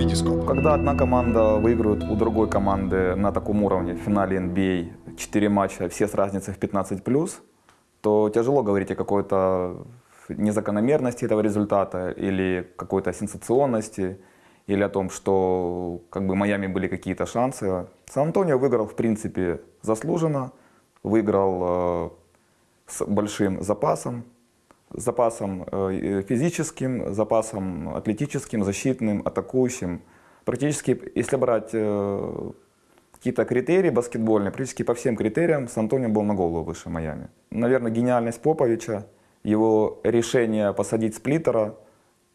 Витископ. Когда одна команда выигрывает у другой команды на таком уровне в финале NBA 4 матча, все с разницей в 15+, то тяжело говорить о какой-то незакономерности этого результата или какой-то сенсационности, или о том, что как бы Майами были какие-то шансы. Сан-Антонио выиграл, в принципе, заслуженно, выиграл э, с большим запасом, запасом э, физическим, запасом атлетическим, защитным, атакующим. Практически, если брать э, какие-то критерии баскетбольные, практически по всем критериям Сан-Антонио был на голову выше Майами. Наверное, гениальность Поповича, его решение посадить сплиттера,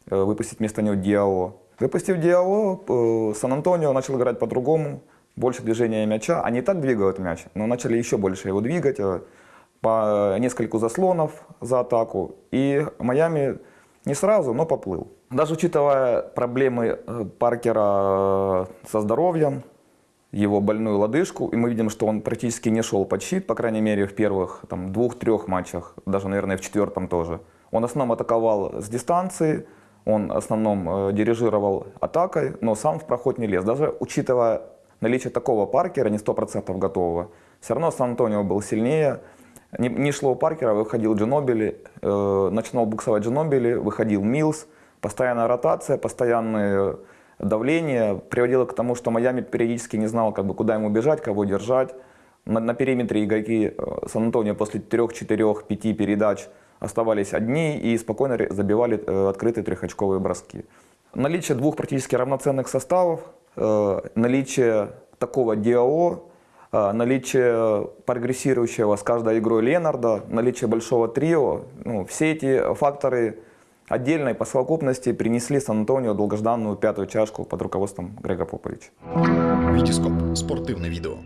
э, выпустить вместо него Диао. Выпустив Диао, Сан-Антонио начал играть по-другому, больше движения мяча. Они и так двигают мяч, но начали еще больше его двигать по нескольку заслонов за атаку. И Майами не сразу, но поплыл. Даже учитывая проблемы э, Паркера э, со здоровьем, его больную лодыжку, и мы видим, что он практически не шел под щит, по крайней мере, в первых двух-трех матчах, даже, наверное, в четвертом тоже. Он в основном атаковал с дистанции, он в основном э, дирижировал атакой, но сам в проход не лез. Даже учитывая наличие такого Паркера, не 100% готового, все равно Сан-Антонио был сильнее, не, не шло у Паркера, выходил Джинобили, э, начинал буксовать Джинобили, выходил Милс. Постоянная ротация, постоянное давление приводило к тому, что Майами периодически не знал, как бы, куда ему бежать, кого держать. На, на периметре игроки э, Сан-Антонио после 3, 4, 5 передач оставались одни и спокойно забивали э, открытые трехочковые броски. Наличие двух практически равноценных составов, э, наличие такого ДИАО, а, наличие прогрессирующего с каждой игрой Ленарда, наличие большого трио, ну, все эти факторы отдельной по совокупности принесли Сан-Антонио долгожданную пятую чашку под руководством Грега Поповича. Витископ. Спортивное видео.